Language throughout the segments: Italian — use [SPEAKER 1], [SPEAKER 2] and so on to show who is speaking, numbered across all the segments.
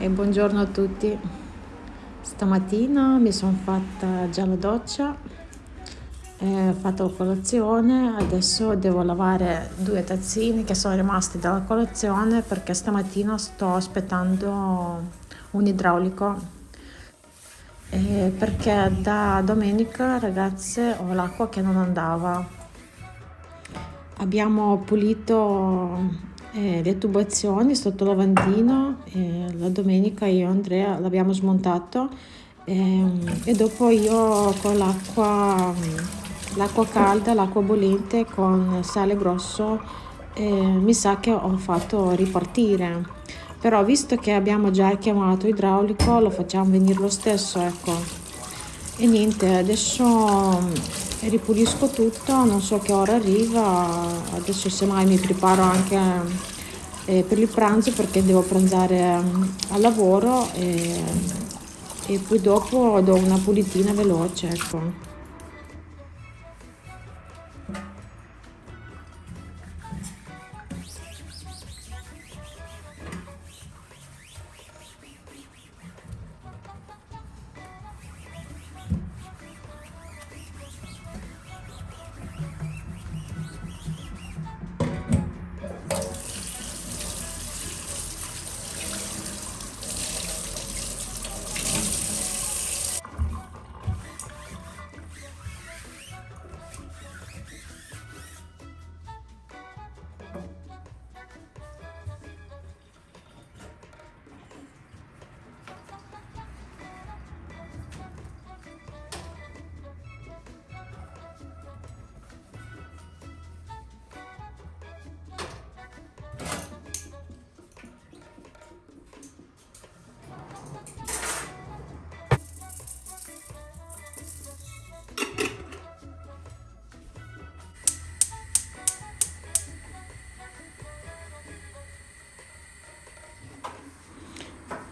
[SPEAKER 1] e buongiorno a tutti. Stamattina mi sono fatta già la doccia, ho fatto colazione, adesso devo lavare due tazzini che sono rimasti dalla colazione perché stamattina sto aspettando un idraulico eh, perché da domenica ragazze ho l'acqua che non andava abbiamo pulito eh, le tubazioni sotto lavandino eh, la domenica io e Andrea l'abbiamo smontato eh, e dopo io con l'acqua l'acqua calda l'acqua bollente con sale grosso eh, mi sa che ho fatto ripartire. Però visto che abbiamo già chiamato idraulico lo facciamo venire lo stesso ecco. E niente adesso ripulisco tutto non so che ora arriva adesso semmai mi preparo anche eh, per il pranzo perché devo pranzare um, al lavoro e, e poi dopo do una pulitina veloce ecco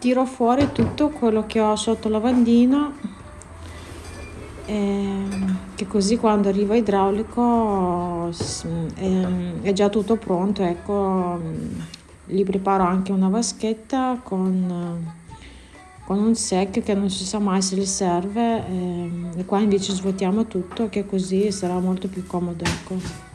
[SPEAKER 1] tiro fuori tutto quello che ho sotto lavandino eh, che così quando arriva idraulico eh, è già tutto pronto ecco gli preparo anche una vaschetta con, con un secchio che non si sa mai se gli serve eh, e qua invece svuotiamo tutto che così sarà molto più comodo ecco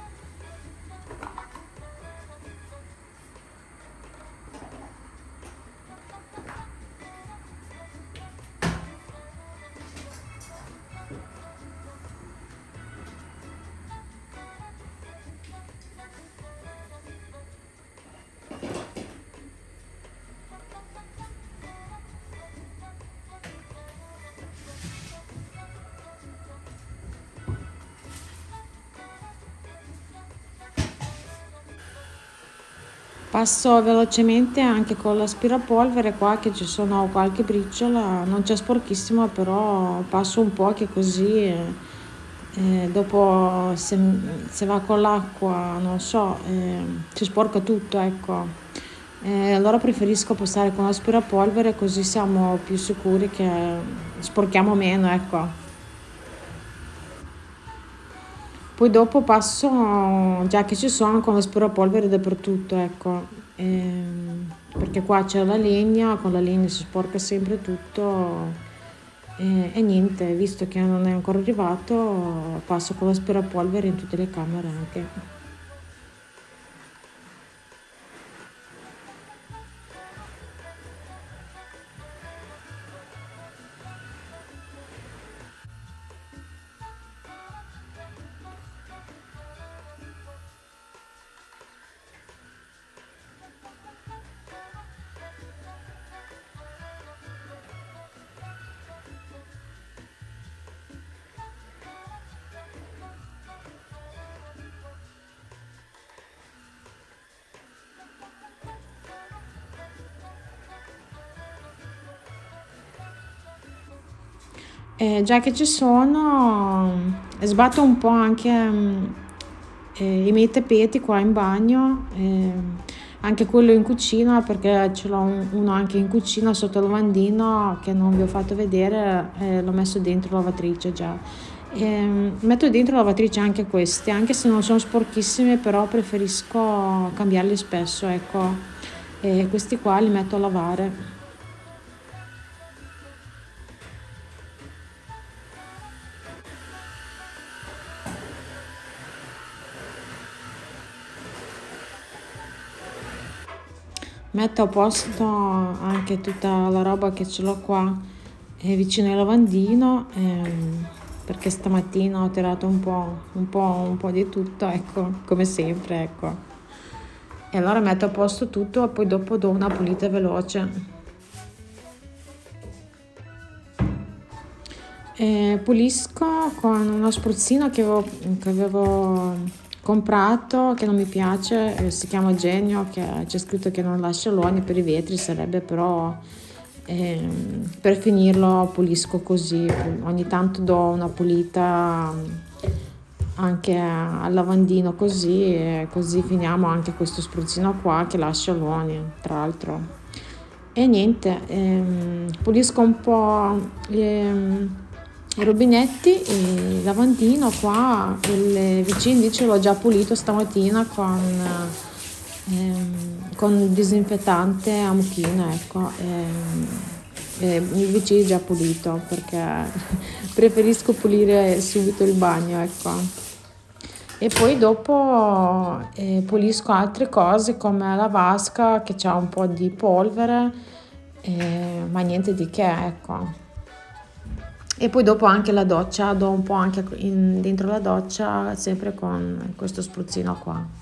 [SPEAKER 1] Passo velocemente anche con l'aspirapolvere qua che ci sono qualche briciola, non c'è sporchissimo però passo un po' che così eh, dopo se, se, va con l'acqua non so eh, si sporca tutto ecco. Eh, allora preferisco passare con l'aspirapolvere così siamo più sicuri che sporchiamo meno ecco. Poi dopo passo, già che ci sono, con l'aspirapolvere dappertutto, ecco. Ehm, perché qua c'è la legna, con la legna si sporca sempre tutto. E, e niente, visto che non è ancora arrivato, passo con l'aspirapolvere in tutte le camere anche. Eh, già che ci sono, sbatto un po' anche eh, i miei tappeti qua in bagno, eh, anche quello in cucina perché ce l'ho uno anche in cucina sotto il lavandino che non vi ho fatto vedere, eh, l'ho messo dentro la lavatrice già. E metto dentro la lavatrice anche questi, anche se non sono sporchissime, però preferisco cambiarli spesso, ecco. E questi qua li metto a lavare. Metto a posto anche tutta la roba che ce l'ho qua eh, vicino al lavandino ehm, perché stamattina ho tirato un po', un po', un po' di tutto, ecco, come sempre, ecco. E allora metto a posto tutto e poi dopo do una pulita veloce. E pulisco con uno spruzzino che avevo, che avevo comprato che non mi piace, eh, si chiama Genio, che c'è scritto che non lascia loni per i vetri, sarebbe però eh, per finirlo pulisco così, ogni tanto do una pulita anche al lavandino così e così finiamo anche questo spruzzino qua che lascia loni tra l'altro. E niente, ehm, pulisco un po' ehm, rubinetti, il lavandino qua, il vicino invece l'ho già pulito stamattina con, ehm, con disinfettante a mucchina, ecco. Ehm, eh, il vicino è già pulito perché preferisco pulire subito il bagno, ecco. E poi dopo eh, pulisco altre cose come la vasca che ha un po' di polvere, eh, ma niente di che, ecco e poi dopo anche la doccia do un po' anche in, dentro la doccia sempre con questo spruzzino qua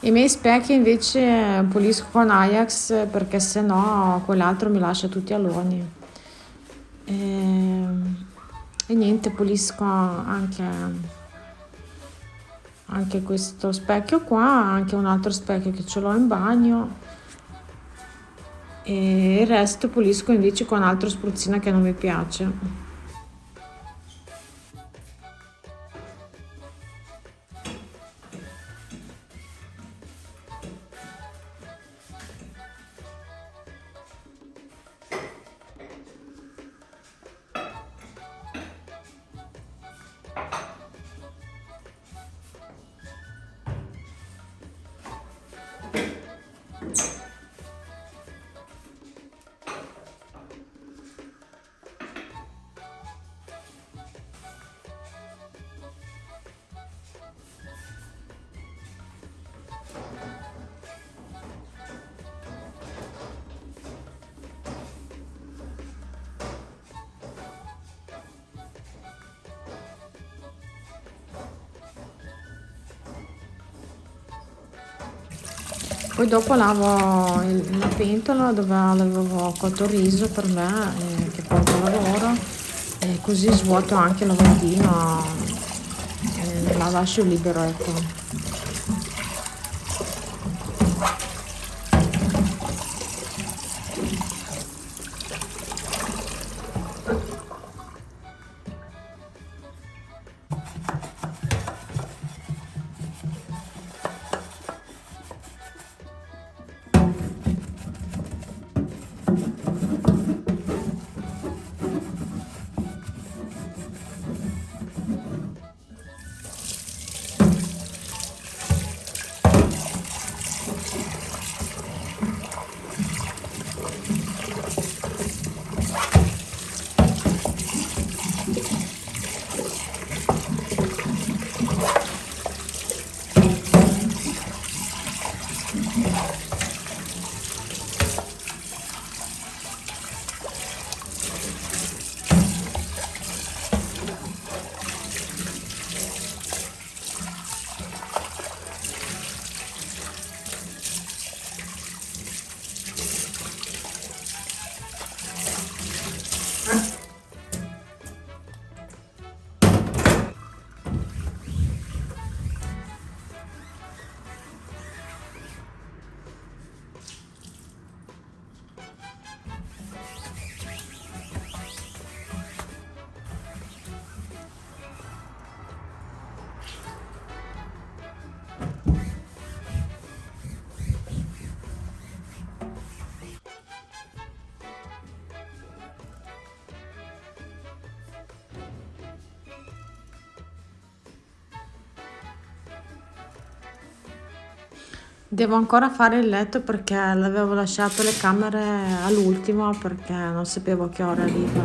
[SPEAKER 1] I miei specchi invece pulisco con Ajax perché se no quell'altro mi lascia tutti aloni. E, e niente, pulisco anche, anche questo specchio qua, anche un altro specchio che ce l'ho in bagno e il resto pulisco invece con altro spruzzino che non mi piace. Poi dopo lavo il, la pentola dove avevo cotto il riso per me, eh, che porto a lavoro, e così svuoto anche il lavandino, eh, la lascio libero, ecco. Devo ancora fare il letto perché l'avevo lasciato le camere all'ultimo perché non sapevo che ora arriva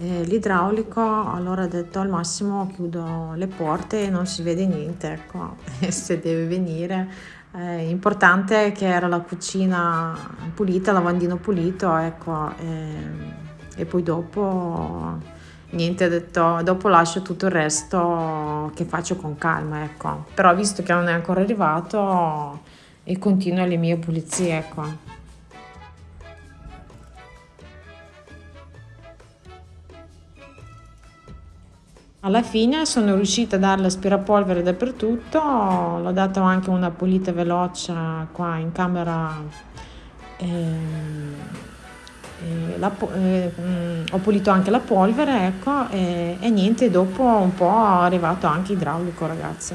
[SPEAKER 1] eh, l'idraulico, allora ho detto al massimo chiudo le porte e non si vede niente, ecco, se deve venire. Eh, importante che era la cucina pulita, lavandino pulito, ecco, e, e poi dopo niente, ho detto dopo lascio tutto il resto che faccio con calma, ecco. Però visto che non è ancora arrivato e continuo le mie pulizie, ecco. Alla fine sono riuscita a dare l'aspirapolvere dappertutto, l'ho dato anche una pulita veloce qua in camera. eh, la eh, mh, ho pulito anche la polvere, ecco, e, e niente, dopo un po' è arrivato anche idraulico, ragazzi.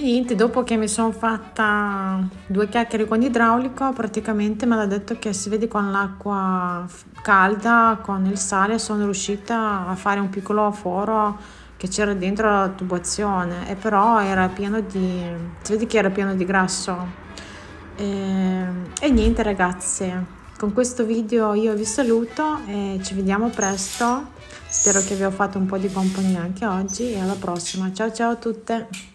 [SPEAKER 1] E niente, dopo che mi sono fatta due chiacchiere con l'idraulico, praticamente me l'ha detto che si vede con l'acqua calda, con il sale, sono riuscita a fare un piccolo foro che c'era dentro la tubazione e però era pieno di... si vede che era pieno di grasso. E, e niente ragazzi, con questo video io vi saluto e ci vediamo presto. Spero che vi ho fatto un po' di compagnia anche oggi e alla prossima. Ciao ciao a tutte!